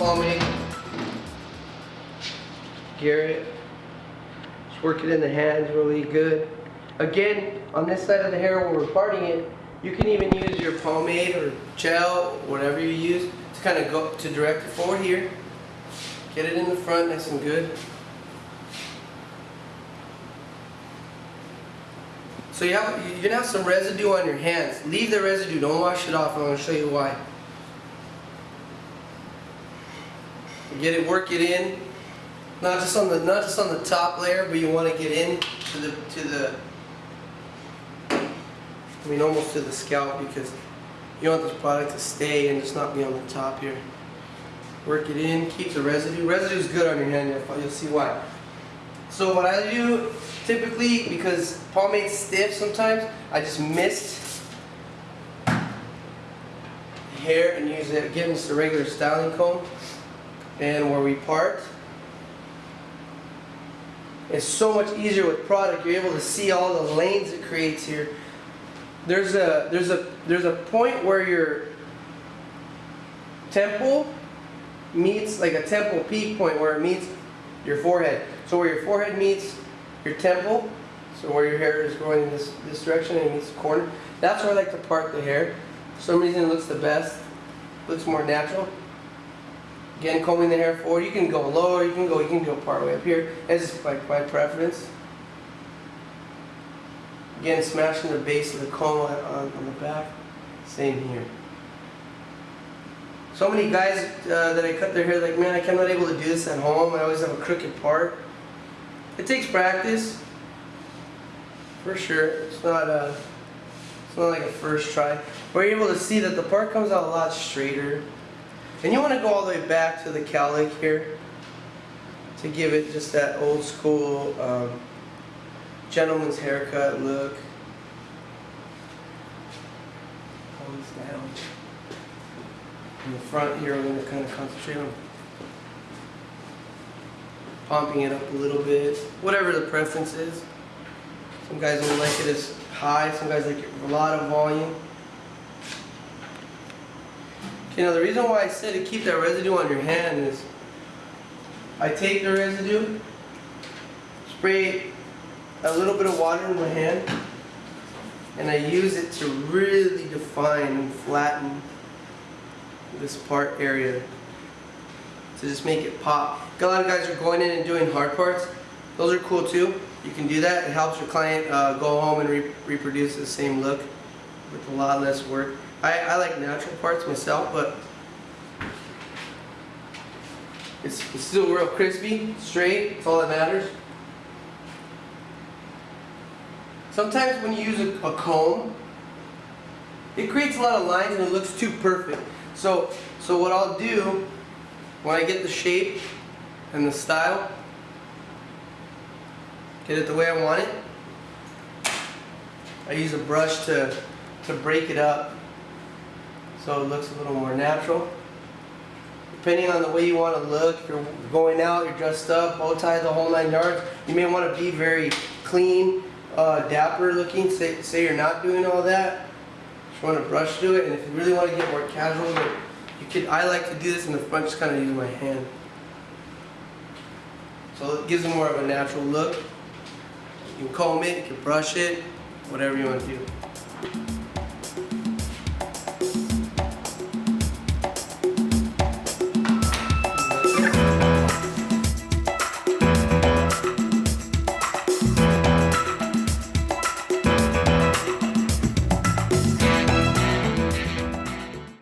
pomade. Garrett. Just work it in the hands really good. Again, on this side of the hair when we're parting it, you can even use your pomade or gel, whatever you use, to kind of go to direct it forward here. Get it in the front nice and good. So you have, you're gonna have some residue on your hands. Leave the residue, don't wash it off. I'm gonna show you why. Get it, work it in. Not just on the not just on the top layer, but you want to get in to the to the. I mean, almost to the scalp because you want this product to stay and just not be on the top here. Work it in, keep the residue. Residue is good on your hand. You'll, you'll see why. So what I do typically, because pomade's stiff sometimes, I just mist hair and use it, again, just a regular styling comb. And where we part, it's so much easier with product. You're able to see all the lanes it creates here. There's a there's a there's a point where your temple meets like a temple peak point where it meets your forehead. So where your forehead meets your temple, so where your hair is growing in this, this direction and meets the corner, that's where I like to part the hair. For some reason it looks the best, looks more natural. Again, combing the hair forward, you can go lower, you can go, you can go part way up here. It's like my preference. Again, smashing the base of the comb on, on, on the back, same here. So many guys uh, that I cut their hair like, man, I'm not able to do this at home. I always have a crooked part. It takes practice, for sure. It's not a, it's not like a first try. We're able to see that the part comes out a lot straighter. And you want to go all the way back to the cowlick here to give it just that old school um, gentleman's haircut look. This down. In the front here, I'm going to kind of concentrate on pumping it up a little bit, whatever the preference is. Some guys will like it as high, some guys like it a lot of volume. Okay, now the reason why I said to keep that residue on your hand is I take the residue, spray a little bit of water in my hand, and I use it to really define and flatten this part area to just make it pop. A lot of guys are going in and doing hard parts. Those are cool too. You can do that. It helps your client uh, go home and re reproduce the same look with a lot less work. I, I like natural parts myself, but it's, it's still real crispy, straight, that's all that matters. Sometimes when you use a, a comb, it creates a lot of lines and it looks too perfect. So, so what I'll do when I get the shape and the style, get it the way I want it, I use a brush to, to break it up so it looks a little more natural. Depending on the way you want to look, if you're going out, you're dressed up, bow tie the whole nine yards, you may want to be very clean, uh, dapper looking, say, say you're not doing all that. Just want to brush through it, and if you really want to get more casual, you could, I like to do this in the front, just kind of use my hand. So it gives it more of a natural look. You can comb it, you can brush it, whatever you want to do.